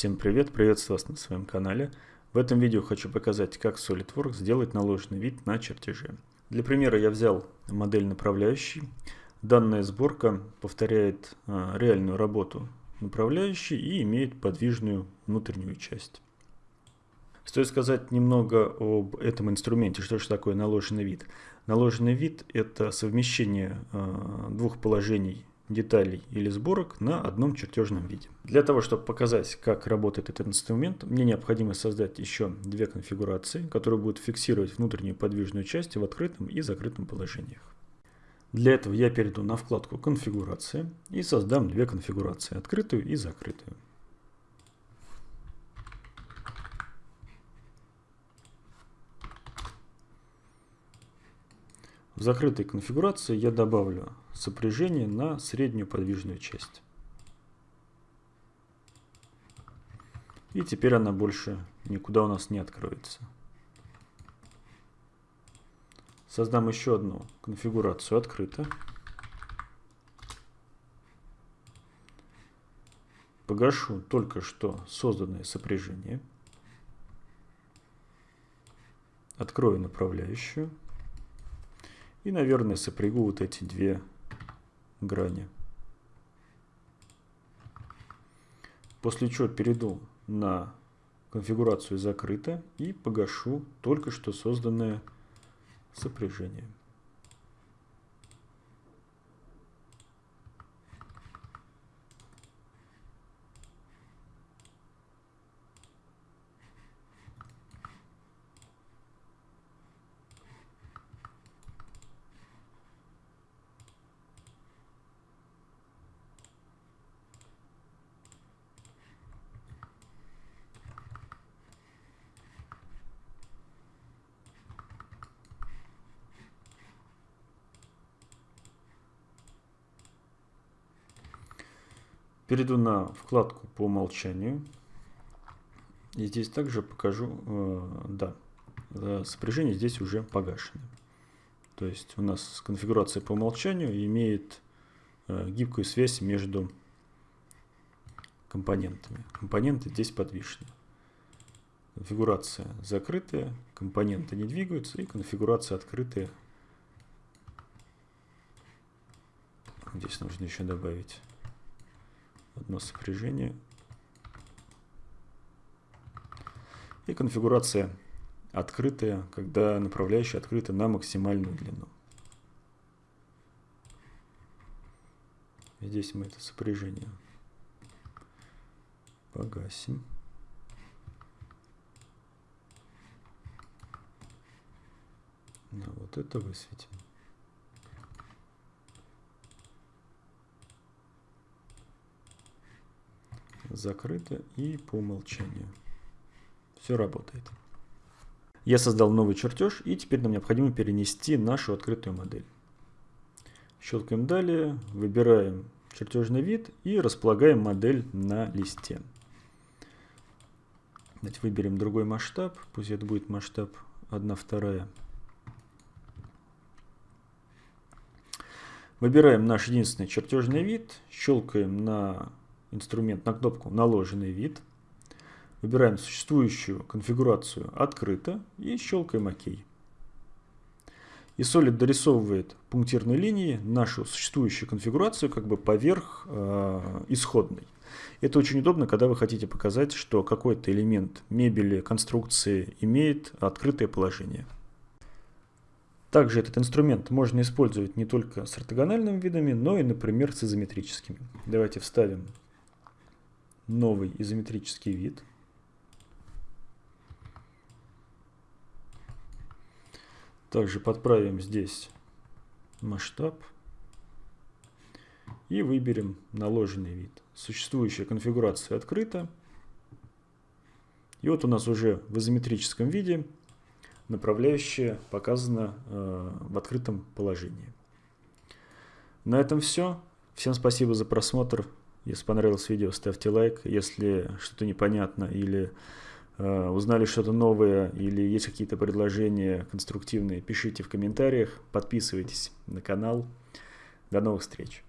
Всем привет, приветствую вас на своем канале. В этом видео хочу показать, как SolidWorks сделать наложенный вид на чертеже. Для примера я взял модель направляющей. Данная сборка повторяет а, реальную работу направляющей и имеет подвижную внутреннюю часть. Стоит сказать немного об этом инструменте, что же такое наложенный вид. Наложенный вид – это совмещение а, двух положений деталей или сборок на одном чертежном виде. Для того, чтобы показать, как работает этот инструмент, мне необходимо создать еще две конфигурации, которые будут фиксировать внутреннюю подвижную часть в открытом и закрытом положениях. Для этого я перейду на вкладку «Конфигурация» и создам две конфигурации – открытую и закрытую. В закрытой конфигурации я добавлю сопряжение на среднюю подвижную часть. И теперь она больше никуда у нас не откроется. Создам еще одну конфигурацию открыто. Погашу только что созданное сопряжение. Открою направляющую. И, наверное, сопрягу вот эти две грани. После чего перейду на конфигурацию закрыто и погашу только что созданное сопряжение. Перейду на вкладку по умолчанию. И здесь также покажу, э, да, э, сопряжение здесь уже погашено. То есть у нас конфигурация по умолчанию имеет э, гибкую связь между компонентами. Компоненты здесь подвижны. Конфигурация закрытая, компоненты не двигаются, и конфигурация открытая. Здесь нужно еще добавить одно сопряжение. И конфигурация открытая, когда направляющая открыта на максимальную длину. Здесь мы это сопряжение погасим. А вот это высветим. Закрыто и по умолчанию. Все работает. Я создал новый чертеж и теперь нам необходимо перенести нашу открытую модель. Щелкаем далее, выбираем чертежный вид и располагаем модель на листе. Давайте выберем другой масштаб, пусть это будет масштаб 1 вторая. Выбираем наш единственный чертежный вид, щелкаем на инструмент на кнопку «Наложенный вид». Выбираем существующую конфигурацию «Открыто» и щелкаем «Ок». И Solid дорисовывает пунктирной линией нашу существующую конфигурацию как бы поверх э, исходной. Это очень удобно, когда вы хотите показать, что какой-то элемент мебели, конструкции имеет открытое положение. Также этот инструмент можно использовать не только с ортогональными видами, но и, например, с изометрическими. Давайте вставим новый изометрический вид. Также подправим здесь масштаб и выберем наложенный вид. Существующая конфигурация открыта. И вот у нас уже в изометрическом виде направляющая показана э, в открытом положении. На этом все. Всем спасибо за просмотр. Если понравилось видео, ставьте лайк. Если что-то непонятно или э, узнали что-то новое или есть какие-то предложения конструктивные, пишите в комментариях. Подписывайтесь на канал. До новых встреч!